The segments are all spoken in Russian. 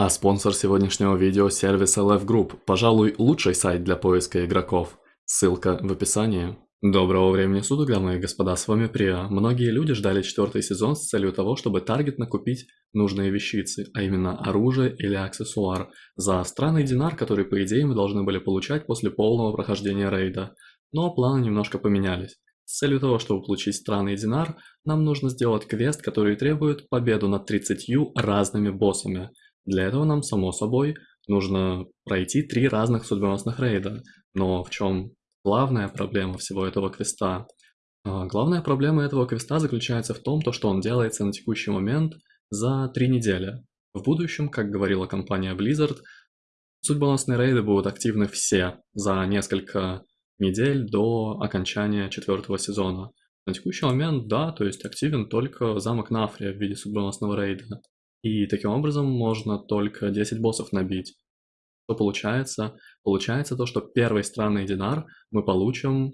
А спонсор сегодняшнего видео – сервис LF Group, пожалуй, лучший сайт для поиска игроков. Ссылка в описании. Доброго времени суток, дамы и господа, с вами Прия. Многие люди ждали четвертый сезон с целью того, чтобы таргетно купить нужные вещицы, а именно оружие или аксессуар, за странный динар, который по идее мы должны были получать после полного прохождения рейда. Но планы немножко поменялись. С целью того, чтобы получить странный динар, нам нужно сделать квест, который требует победу над 30 разными боссами – для этого нам, само собой, нужно пройти три разных судьбоносных рейда. Но в чем главная проблема всего этого квеста? А, главная проблема этого квеста заключается в том, что он делается на текущий момент за три недели. В будущем, как говорила компания Blizzard, судьбоносные рейды будут активны все за несколько недель до окончания четвертого сезона. На текущий момент, да, то есть активен только замок Нафрия в виде судьбоносного рейда. И таким образом можно только 10 боссов набить. Что получается? Получается то, что первый странный динар мы получим,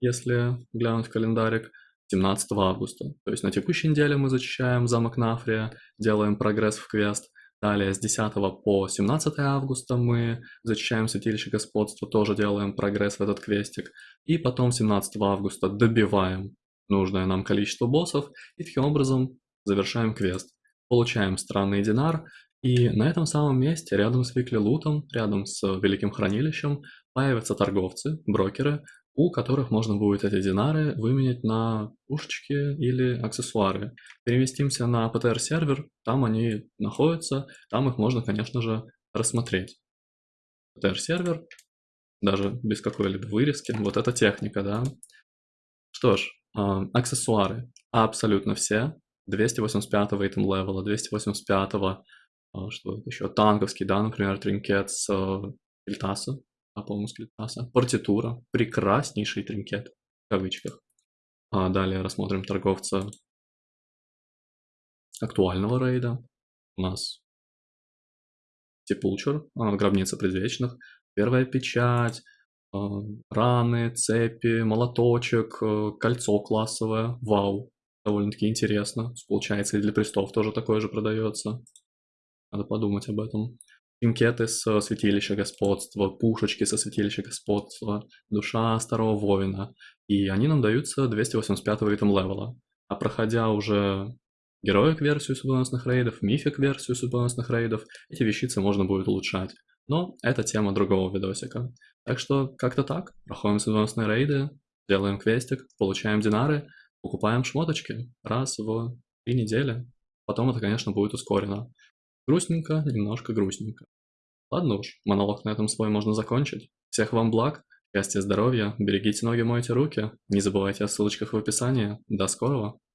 если глянуть в календарик, 17 августа. То есть на текущей неделе мы зачищаем замок Нафрия, делаем прогресс в квест. Далее с 10 по 17 августа мы зачищаем Святилище Господства, тоже делаем прогресс в этот квестик. И потом 17 августа добиваем нужное нам количество боссов и таким образом завершаем квест получаем странный динар, и на этом самом месте, рядом с Викли Лутом, рядом с Великим Хранилищем, появятся торговцы, брокеры, у которых можно будет эти динары выменять на пушечки или аксессуары. Переместимся на PTR-сервер, там они находятся, там их можно, конечно же, рассмотреть. PTR-сервер, даже без какой-либо вырезки, вот эта техника, да. Что ж, э, аксессуары абсолютно все, 285 итем левела, 285 что еще, танковский, да, например, тринкет с Кельтаса, а, по-моему, с Кельтаса, партитура, прекраснейший тринкет, в кавычках. А далее рассмотрим торговца актуального рейда. У нас Сепулчер, гробница предвечных, первая печать, раны, цепи, молоточек, э, кольцо классовое, вау довольно-таки интересно. Получается, и для престов тоже такое же продается. Надо подумать об этом. Пинкеты с святилища господства, пушечки со святилища господства, душа старого воина. И они нам даются 285 ритм левела. А проходя уже героик версию судьбоносных рейдов, мифик версию судьбоносных рейдов, эти вещицы можно будет улучшать. Но это тема другого видосика. Так что как-то так, проходим судьбоносные рейды, делаем квестик, получаем динары, покупаем шмоточки раз в три недели. Потом это, конечно, будет ускорено. Грустненько, немножко грустненько. Ладно уж, монолог на этом свой можно закончить. Всех вам благ, счастья, здоровья, берегите ноги, мойте руки. Не забывайте о ссылочках в описании. До скорого!